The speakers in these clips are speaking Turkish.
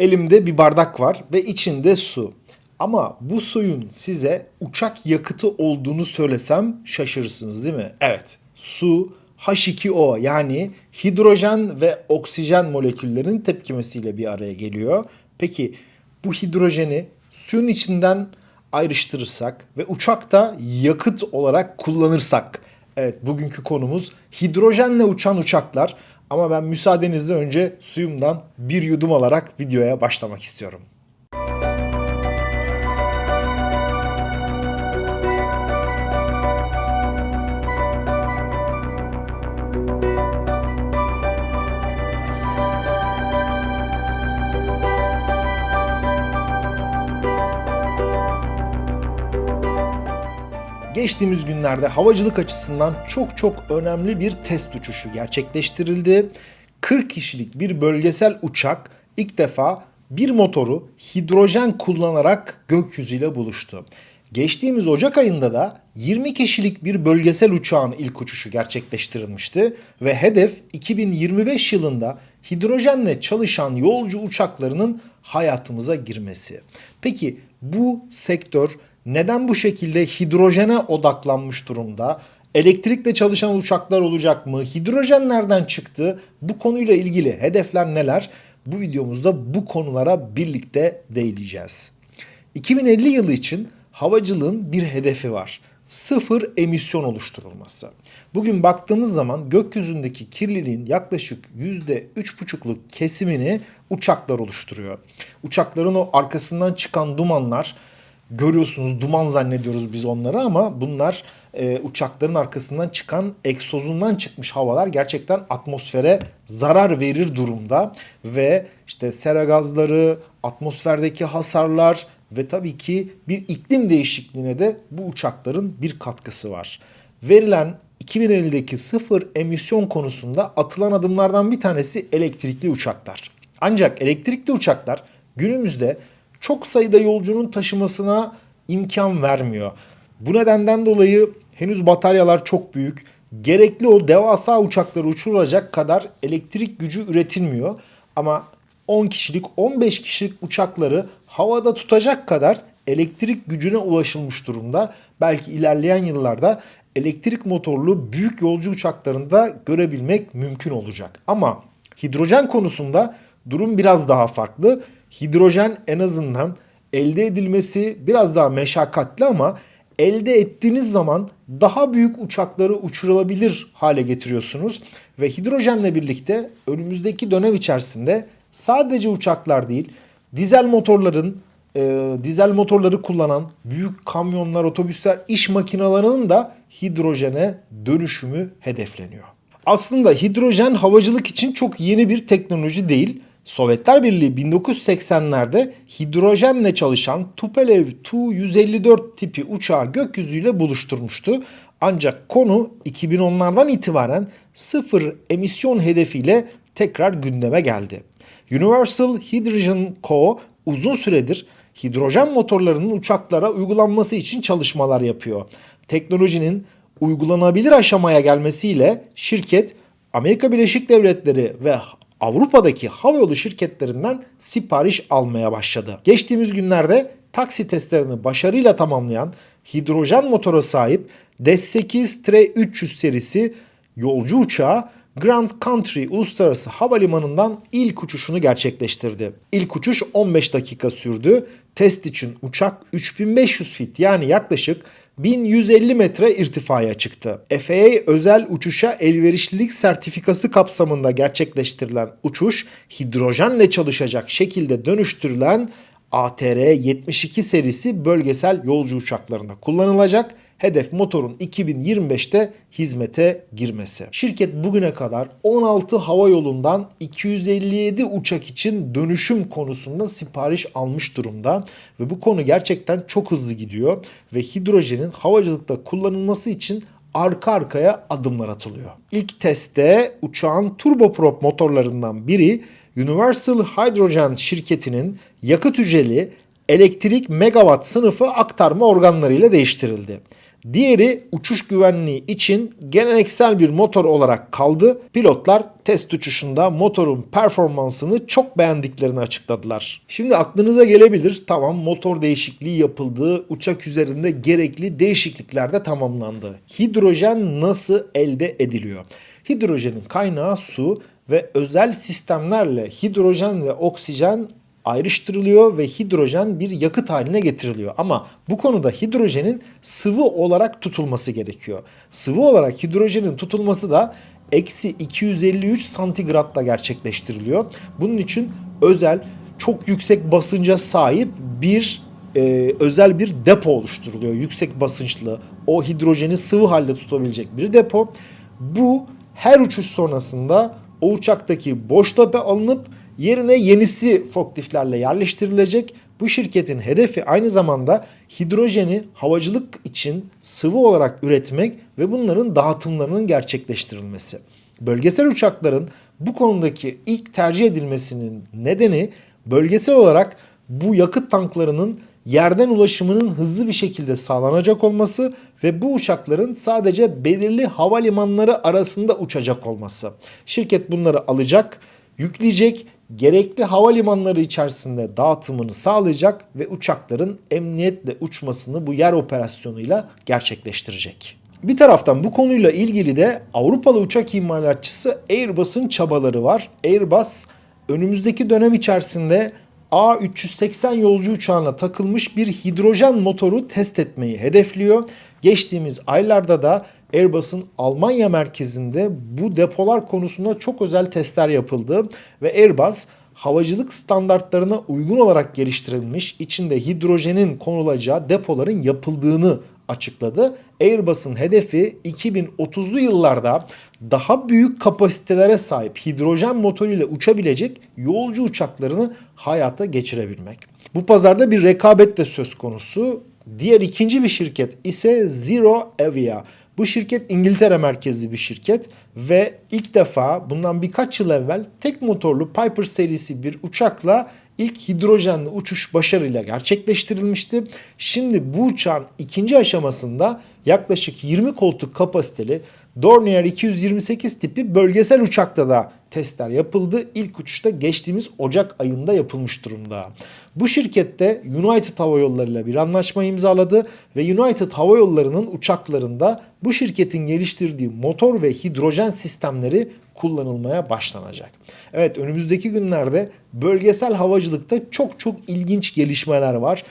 Elimde bir bardak var ve içinde su. Ama bu suyun size uçak yakıtı olduğunu söylesem şaşırırsınız değil mi? Evet, su H2O yani hidrojen ve oksijen moleküllerinin tepkimesiyle bir araya geliyor. Peki bu hidrojeni suyun içinden ayrıştırırsak ve uçakta yakıt olarak kullanırsak Evet bugünkü konumuz hidrojenle uçan uçaklar ama ben müsaadenizle önce suyumdan bir yudum alarak videoya başlamak istiyorum. Geçtiğimiz günlerde havacılık açısından çok çok önemli bir test uçuşu gerçekleştirildi. 40 kişilik bir bölgesel uçak ilk defa bir motoru hidrojen kullanarak gökyüzüyle buluştu. Geçtiğimiz Ocak ayında da 20 kişilik bir bölgesel uçağın ilk uçuşu gerçekleştirilmişti ve hedef 2025 yılında hidrojenle çalışan yolcu uçaklarının hayatımıza girmesi. Peki bu sektör neden bu şekilde hidrojene odaklanmış durumda? Elektrikle çalışan uçaklar olacak mı? Hidrojen nereden çıktı? Bu konuyla ilgili hedefler neler? Bu videomuzda bu konulara birlikte değineceğiz. 2050 yılı için havacılığın bir hedefi var. Sıfır emisyon oluşturulması. Bugün baktığımız zaman gökyüzündeki kirliliğin yaklaşık %3,5'luk kesimini uçaklar oluşturuyor. Uçakların o arkasından çıkan dumanlar görüyorsunuz duman zannediyoruz biz onları ama bunlar e, uçakların arkasından çıkan egzozundan çıkmış havalar gerçekten atmosfere zarar verir durumda ve işte sera gazları, atmosferdeki hasarlar ve tabii ki bir iklim değişikliğine de bu uçakların bir katkısı var. Verilen 2050'deki sıfır emisyon konusunda atılan adımlardan bir tanesi elektrikli uçaklar. Ancak elektrikli uçaklar günümüzde çok sayıda yolcunun taşımasına imkan vermiyor. Bu nedenden dolayı henüz bataryalar çok büyük. Gerekli o devasa uçakları uçuracak kadar elektrik gücü üretilmiyor. Ama 10 kişilik 15 kişilik uçakları havada tutacak kadar elektrik gücüne ulaşılmış durumda. Belki ilerleyen yıllarda elektrik motorlu büyük yolcu uçaklarında görebilmek mümkün olacak. Ama hidrojen konusunda durum biraz daha farklı hidrojen en azından elde edilmesi biraz daha meşakkatli ama elde ettiğiniz zaman daha büyük uçakları uçurulabilir hale getiriyorsunuz. Ve hidrojenle birlikte önümüzdeki dönem içerisinde sadece uçaklar değil dizel motorların e, dizel motorları kullanan büyük kamyonlar, otobüsler, iş makinalarının da hidrojene dönüşümü hedefleniyor. Aslında hidrojen havacılık için çok yeni bir teknoloji değil. Sovyetler Birliği 1980'lerde hidrojenle çalışan Tupolev Tu-154 tipi uçağı gökyüzüyle buluşturmuştu. Ancak konu 2010'lardan itibaren sıfır emisyon hedefiyle tekrar gündeme geldi. Universal Hydrogen Co. uzun süredir hidrojen motorlarının uçaklara uygulanması için çalışmalar yapıyor. Teknolojinin uygulanabilir aşamaya gelmesiyle şirket Amerika Birleşik Devletleri ve Avrupa'daki havayolu şirketlerinden sipariş almaya başladı. Geçtiğimiz günlerde taksi testlerini başarıyla tamamlayan hidrojen motora sahip DS-8-300 serisi yolcu uçağı Grand Country Uluslararası Havalimanı'ndan ilk uçuşunu gerçekleştirdi. İlk uçuş 15 dakika sürdü. Test için uçak 3500 fit yani yaklaşık 1150 metre irtifaya çıktı. FAA özel uçuşa elverişlilik sertifikası kapsamında gerçekleştirilen uçuş hidrojenle çalışacak şekilde dönüştürülen ATR-72 serisi bölgesel yolcu uçaklarında kullanılacak hedef motorun 2025'te hizmete girmesi. Şirket bugüne kadar 16 hava yolundan 257 uçak için dönüşüm konusunda sipariş almış durumda ve bu konu gerçekten çok hızlı gidiyor ve hidrojenin havacılıkta kullanılması için arka arkaya adımlar atılıyor. İlk testte uçağın turboprop motorlarından biri Universal Hydrogen şirketinin yakıt hücreli elektrik megawatt sınıfı aktarma organlarıyla değiştirildi. Diğeri uçuş güvenliği için geleneksel bir motor olarak kaldı. Pilotlar test uçuşunda motorun performansını çok beğendiklerini açıkladılar. Şimdi aklınıza gelebilir tamam motor değişikliği yapıldı, uçak üzerinde gerekli değişiklikler de tamamlandı. Hidrojen nasıl elde ediliyor? Hidrojenin kaynağı su ve özel sistemlerle hidrojen ve oksijen ayrıştırılıyor ve hidrojen bir yakıt haline getiriliyor. Ama bu konuda hidrojenin sıvı olarak tutulması gerekiyor. Sıvı olarak hidrojenin tutulması da eksi 253 santigratla gerçekleştiriliyor. Bunun için özel çok yüksek basınca sahip bir e, özel bir depo oluşturuluyor. Yüksek basınçlı o hidrojeni sıvı halde tutabilecek bir depo. Bu her uçuş sonrasında o uçaktaki boş depo alınıp yerine yenisi forkliftlerle yerleştirilecek. Bu şirketin hedefi aynı zamanda hidrojeni havacılık için sıvı olarak üretmek ve bunların dağıtımlarının gerçekleştirilmesi. Bölgesel uçakların bu konudaki ilk tercih edilmesinin nedeni bölgesel olarak bu yakıt tanklarının yerden ulaşımının hızlı bir şekilde sağlanacak olması ve bu uçakların sadece belirli havalimanları arasında uçacak olması. Şirket bunları alacak, yükleyecek, gerekli havalimanları içerisinde dağıtımını sağlayacak ve uçakların emniyetle uçmasını bu yer operasyonuyla gerçekleştirecek. Bir taraftan bu konuyla ilgili de Avrupalı uçak imalatçısı Airbus'un çabaları var. Airbus önümüzdeki dönem içerisinde A380 yolcu uçağına takılmış bir hidrojen motoru test etmeyi hedefliyor. Geçtiğimiz aylarda da Airbus'un Almanya merkezinde bu depolar konusunda çok özel testler yapıldı ve Airbus havacılık standartlarına uygun olarak geliştirilmiş içinde hidrojenin konulacağı depoların yapıldığını açıkladı. Airbus'un hedefi 2030'lu yıllarda daha büyük kapasitelere sahip hidrojen motoruyla uçabilecek yolcu uçaklarını hayata geçirebilmek. Bu pazarda bir rekabet de söz konusu. Diğer ikinci bir şirket ise Zero Avia. Bu şirket İngiltere merkezli bir şirket ve ilk defa bundan birkaç yıl evvel tek motorlu Piper serisi bir uçakla ilk hidrojenli uçuş başarıyla gerçekleştirilmişti. Şimdi bu uçağın ikinci aşamasında yaklaşık 20 koltuk kapasiteli Dornier 228 tipi bölgesel uçakta da testler yapıldı. İlk uçuşta geçtiğimiz Ocak ayında yapılmış durumda. Bu şirkette United Hava Yolları ile bir anlaşma imzaladı ve United Hava Yolları'nın uçaklarında bu şirketin geliştirdiği motor ve hidrojen sistemleri kullanılmaya başlanacak. Evet önümüzdeki günlerde bölgesel havacılıkta çok çok ilginç gelişmeler var.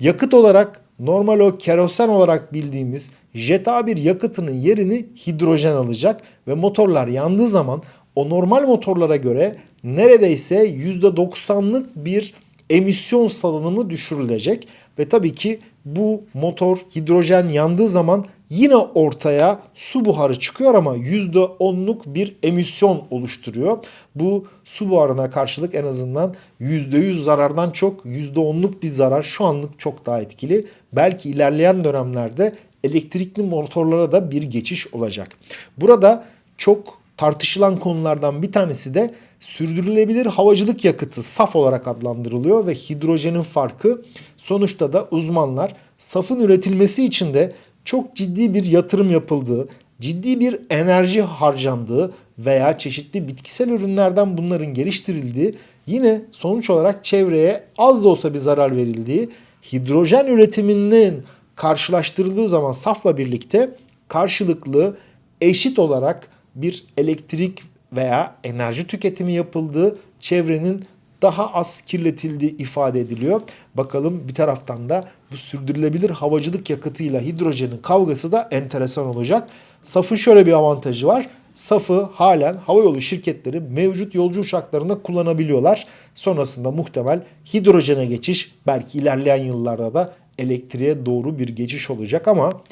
Yakıt olarak normal o kerosen olarak bildiğimiz Jet A1 yakıtının yerini hidrojen alacak ve motorlar yandığı zaman o normal motorlara göre neredeyse %90'lık bir emisyon salınımı düşürülecek. Ve tabii ki bu motor hidrojen yandığı zaman yine ortaya su buharı çıkıyor ama %10'luk bir emisyon oluşturuyor. Bu su buharına karşılık en azından %100 zarardan çok %10'luk bir zarar şu anlık çok daha etkili. Belki ilerleyen dönemlerde elektrikli motorlara da bir geçiş olacak. Burada çok tartışılan konulardan bir tanesi de sürdürülebilir havacılık yakıtı saf olarak adlandırılıyor ve hidrojenin farkı sonuçta da uzmanlar safın üretilmesi için de çok ciddi bir yatırım yapıldığı, ciddi bir enerji harcandığı veya çeşitli bitkisel ürünlerden bunların geliştirildiği yine sonuç olarak çevreye az da olsa bir zarar verildiği hidrojen üretiminin karşılaştırıldığı zaman safla birlikte karşılıklı eşit olarak bir elektrik veya enerji tüketimi yapıldığı çevrenin daha az kirletildiği ifade ediliyor. Bakalım bir taraftan da bu sürdürülebilir havacılık yakıtıyla hidrojenin kavgası da enteresan olacak. SAF'ın şöyle bir avantajı var. SAF'ı halen havayolu şirketleri mevcut yolcu uçaklarında kullanabiliyorlar. Sonrasında muhtemel hidrojene geçiş belki ilerleyen yıllarda da elektriğe doğru bir geçiş olacak ama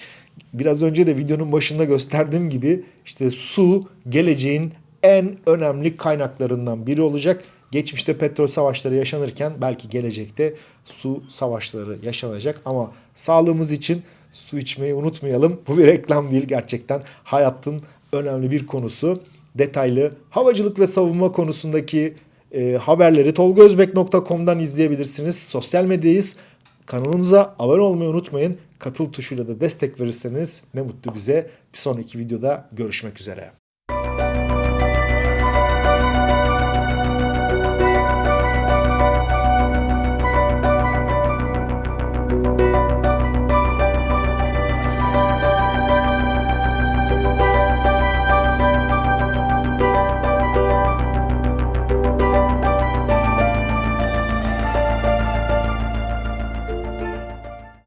biraz önce de videonun başında gösterdiğim gibi işte su geleceğin en önemli kaynaklarından biri olacak. Geçmişte petrol savaşları yaşanırken belki gelecekte su savaşları yaşanacak ama sağlığımız için su içmeyi unutmayalım. Bu bir reklam değil gerçekten hayatın önemli bir konusu. Detaylı havacılık ve savunma konusundaki e, haberleri tolgozbek.com'dan izleyebilirsiniz. Sosyal medyayız. Kanalımıza abone olmayı unutmayın. Katıl tuşuyla da destek verirseniz ne mutlu bize. Bir sonraki videoda görüşmek üzere.